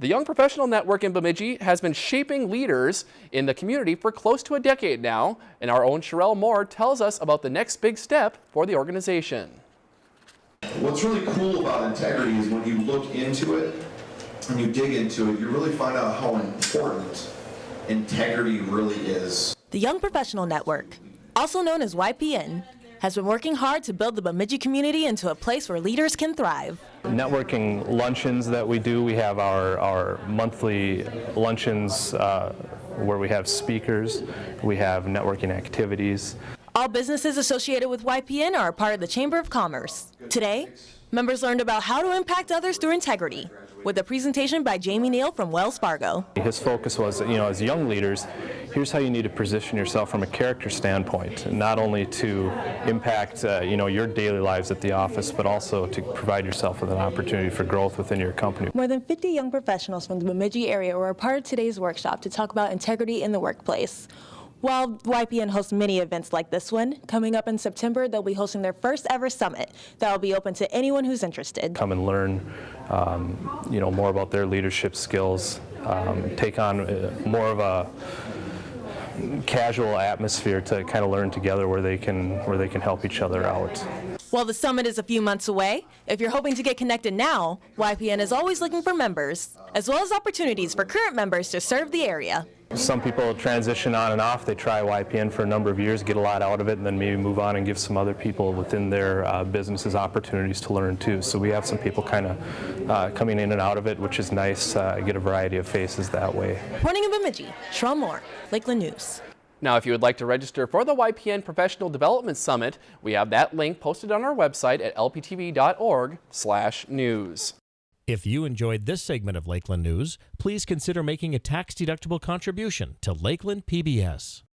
The Young Professional Network in Bemidji has been shaping leaders in the community for close to a decade now, and our own Sherelle Moore tells us about the next big step for the organization. What's really cool about integrity is when you look into it and you dig into it, you really find out how important integrity really is. The Young Professional Network, also known as YPN, has been working hard to build the Bemidji community into a place where leaders can thrive. Networking luncheons that we do, we have our, our monthly luncheons uh, where we have speakers, we have networking activities. All businesses associated with YPN are a part of the Chamber of Commerce. Today, members learned about how to impact others through integrity with a presentation by Jamie Neal from Wells Fargo. His focus was, you know, as young leaders, here's how you need to position yourself from a character standpoint, not only to impact, uh, you know, your daily lives at the office, but also to provide yourself with an opportunity for growth within your company. More than 50 young professionals from the Bemidji area were a part of today's workshop to talk about integrity in the workplace. While YPN hosts many events like this one, coming up in September, they'll be hosting their first ever summit that will be open to anyone who's interested. Come and learn, um, you know, more about their leadership skills, um, take on uh, more of a casual atmosphere to kind of learn together where they can where they can help each other out. While the summit is a few months away, if you're hoping to get connected now, YPN is always looking for members, as well as opportunities for current members to serve the area. Some people transition on and off. They try YPN for a number of years, get a lot out of it, and then maybe move on and give some other people within their uh, businesses opportunities to learn too. So we have some people kind of uh, coming in and out of it, which is nice. Uh, get a variety of faces that way. Reporting in Bemidji, Moore, Lakeland News. Now, if you would like to register for the YPN Professional Development Summit, we have that link posted on our website at lptv.org/news. If you enjoyed this segment of Lakeland News, please consider making a tax-deductible contribution to Lakeland PBS.